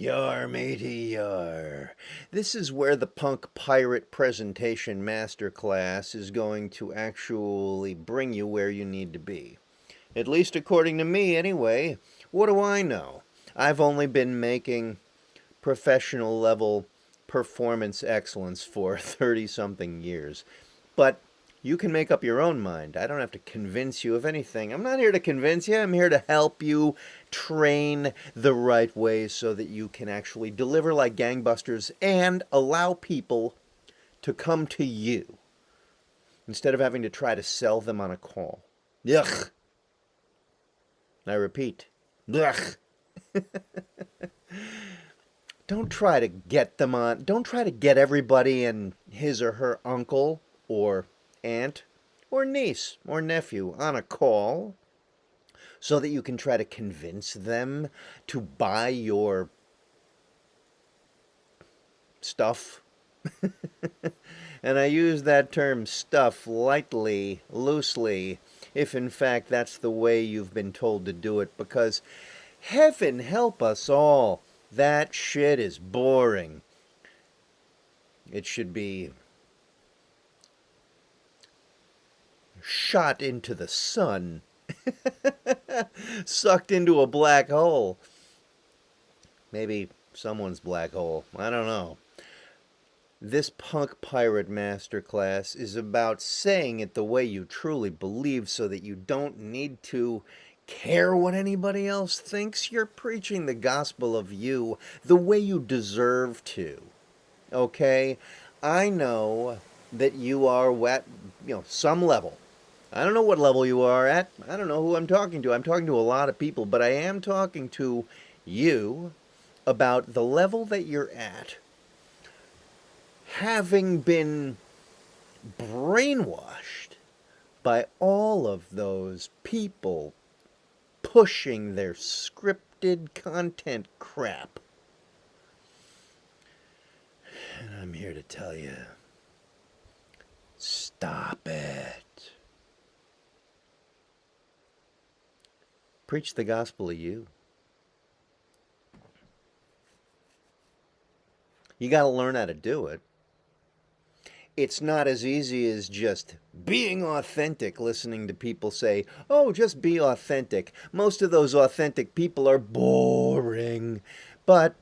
Yar, matey, yar. This is where the Punk Pirate Presentation Masterclass is going to actually bring you where you need to be. At least according to me, anyway. What do I know? I've only been making professional level performance excellence for 30 something years. But you can make up your own mind. I don't have to convince you of anything. I'm not here to convince you. I'm here to help you train the right way so that you can actually deliver like gangbusters and allow people to come to you instead of having to try to sell them on a call. Yuck. I repeat, yuck. don't try to get them on, don't try to get everybody and his or her uncle or aunt or niece or nephew on a call so that you can try to convince them to buy your stuff. and I use that term stuff lightly, loosely, if in fact that's the way you've been told to do it, because heaven help us all, that shit is boring. It should be shot into the sun, sucked into a black hole. Maybe someone's black hole. I don't know. This punk pirate masterclass is about saying it the way you truly believe so that you don't need to care what anybody else thinks. You're preaching the gospel of you the way you deserve to. Okay? I know that you are at, you know, some level I don't know what level you are at. I don't know who I'm talking to. I'm talking to a lot of people, but I am talking to you about the level that you're at having been brainwashed by all of those people pushing their scripted content crap. And I'm here to tell you, stop it. Preach the gospel of you. You got to learn how to do it. It's not as easy as just being authentic, listening to people say, oh, just be authentic. Most of those authentic people are boring, but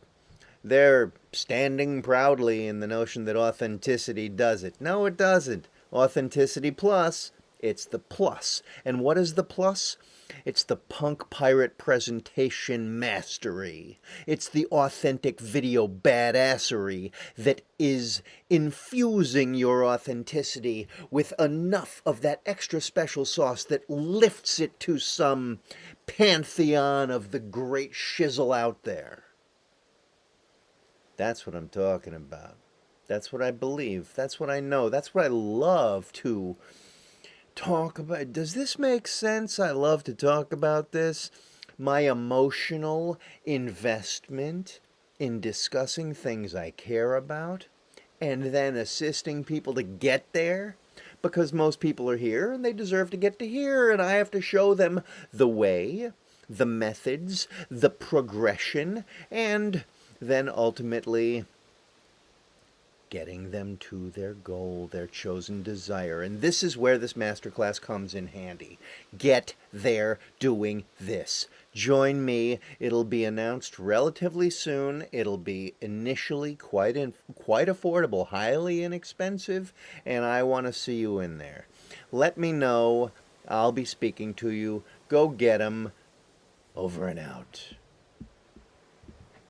they're standing proudly in the notion that authenticity does it. No, it doesn't. Authenticity plus, it's the plus. And what is the plus? It's the punk pirate presentation mastery. It's the authentic video badassery that is infusing your authenticity with enough of that extra special sauce that lifts it to some pantheon of the great shizzle out there. That's what I'm talking about. That's what I believe. That's what I know. That's what I love to talk about. Does this make sense? I love to talk about this. My emotional investment in discussing things I care about and then assisting people to get there because most people are here and they deserve to get to here and I have to show them the way, the methods, the progression, and then ultimately getting them to their goal, their chosen desire. And this is where this masterclass comes in handy. Get there doing this. Join me. It'll be announced relatively soon. It'll be initially quite in, quite affordable, highly inexpensive, and I want to see you in there. Let me know. I'll be speaking to you. Go get them. Over and out.